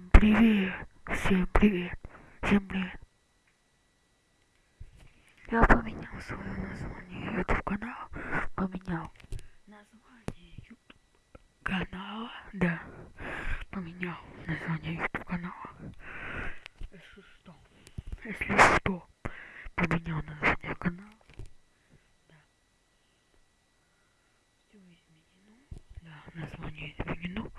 Всем привет! Всем привет! Всем привет! Я поменял свое название YouTube канала. Поменял название YouTube канала. Да. Поменял название YouTube канала. Если что. Если что. Поменял название канала. Да. Название изменено.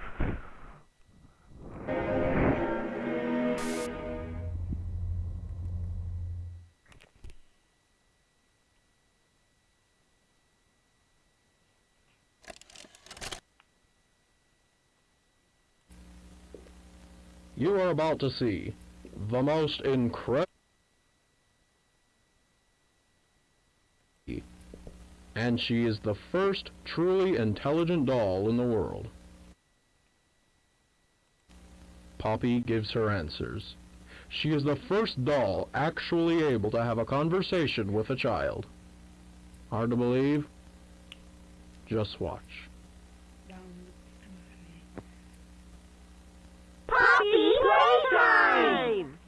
You are about to see the most incredible. And she is the first truly intelligent doll in the world. Poppy gives her answers. She is the first doll actually able to have a conversation with a child. Hard to believe? Just watch.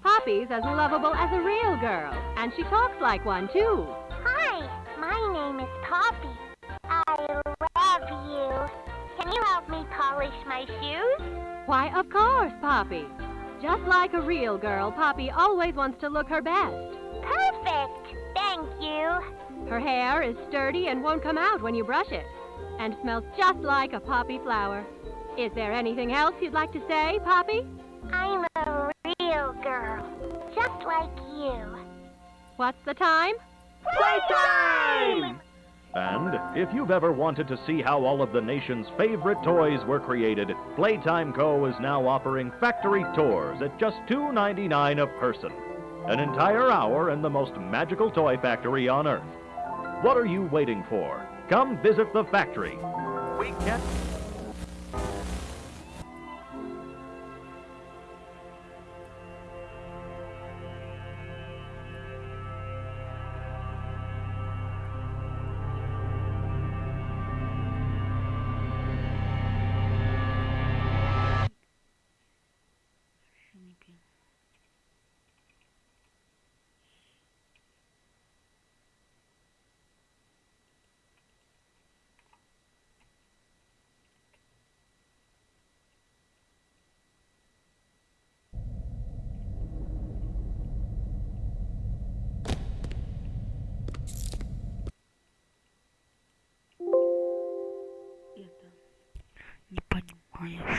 Poppy As lovable as a real girl, and she talks like one, too. Hi, my name is Poppy. I love you. Can you help me polish my shoes? Why, of course, Poppy. Just like a real girl, Poppy always wants to look her best. Perfect. Thank you. Her hair is sturdy and won't come out when you brush it, and smells just like a poppy flower. Is there anything else you'd like to say, Poppy? I'm a real girl, just like you. What's the time? Playtime! And if you've ever wanted to see how all of the nation's favorite toys were created, Playtime Co. is now offering factory tours at just $2.99 a person. An entire hour in the most magical toy factory on Earth. What are you waiting for? Come visit the factory. We can't. point.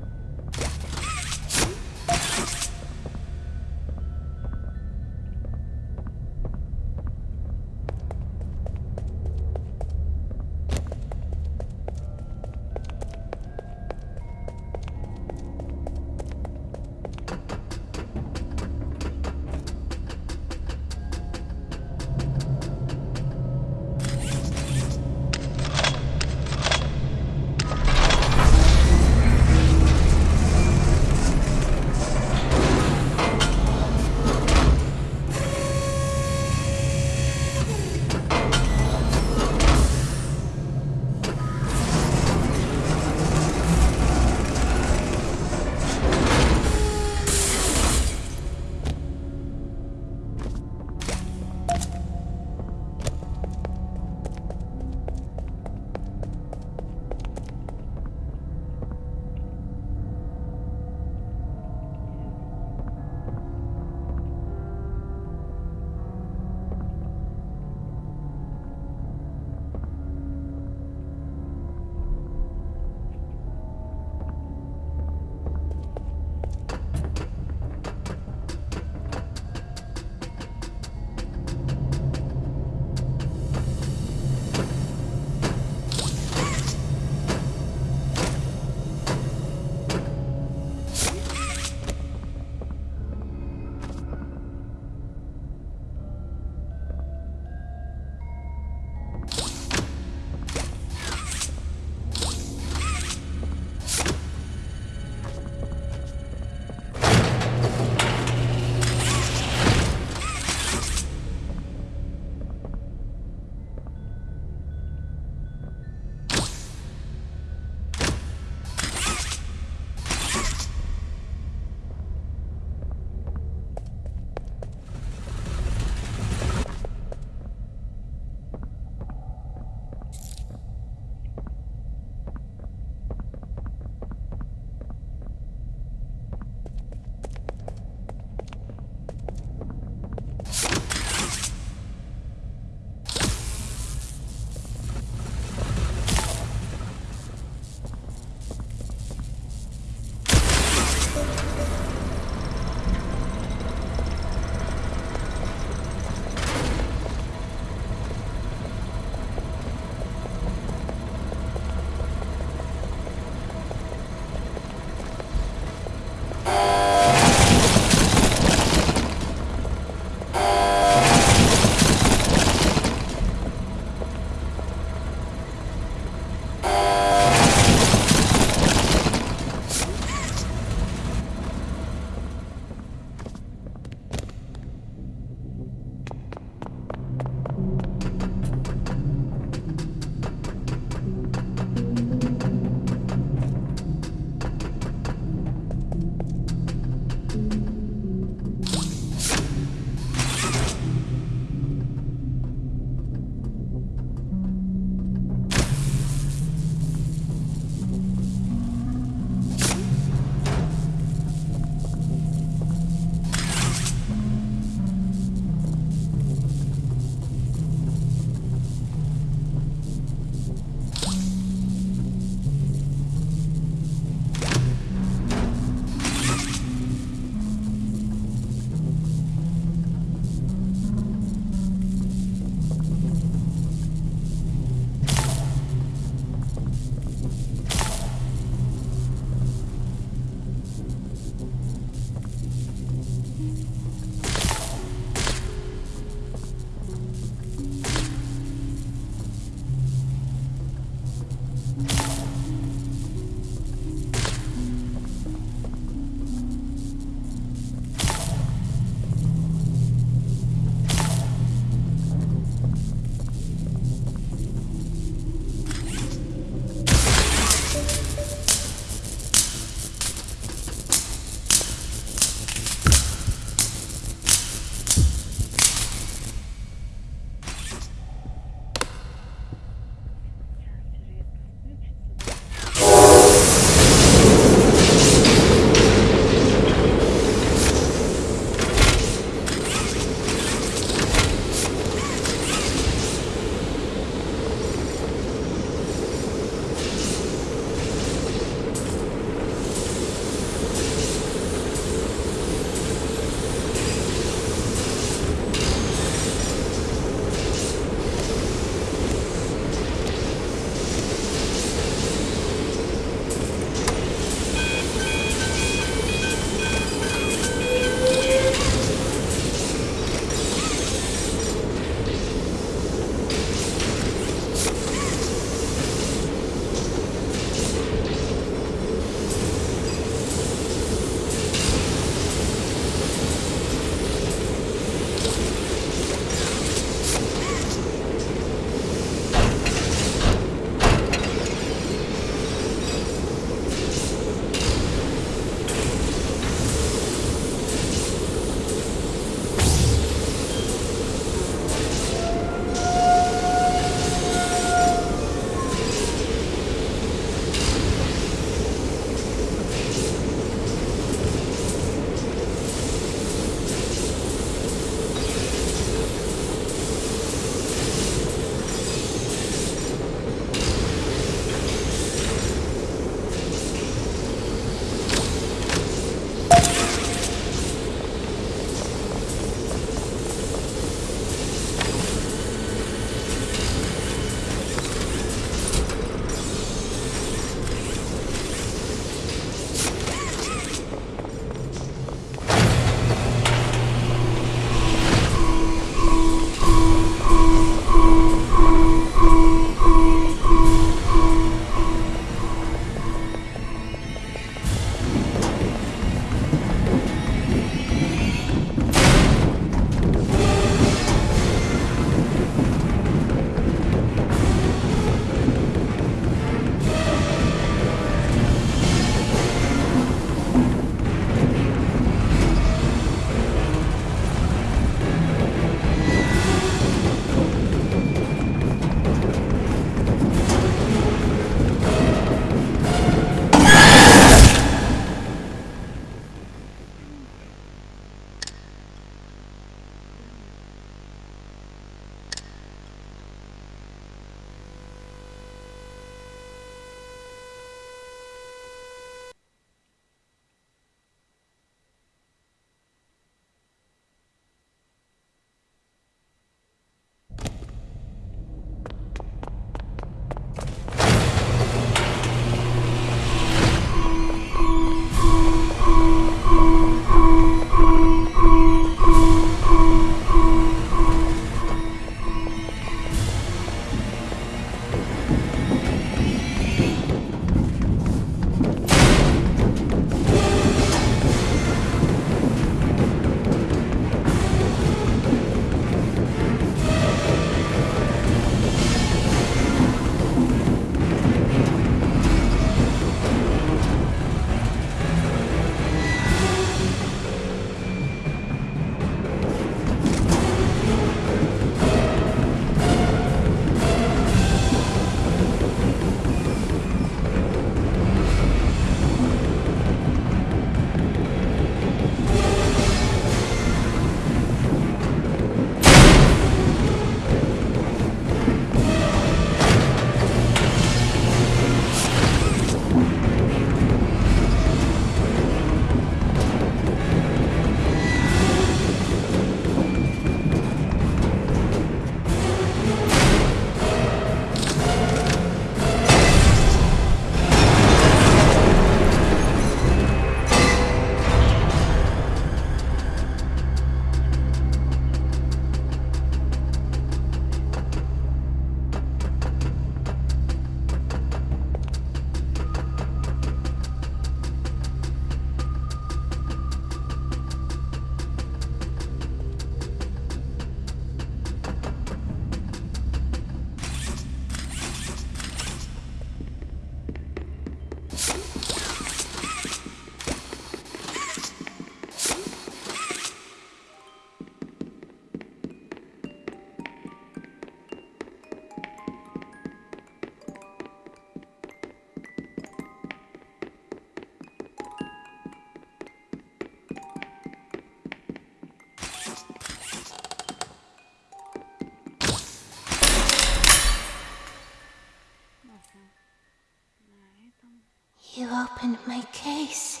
Case.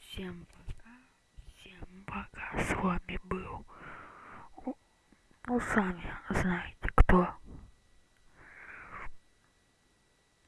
Всем пока. Всем пока. С вами был. Ну, сами знаете.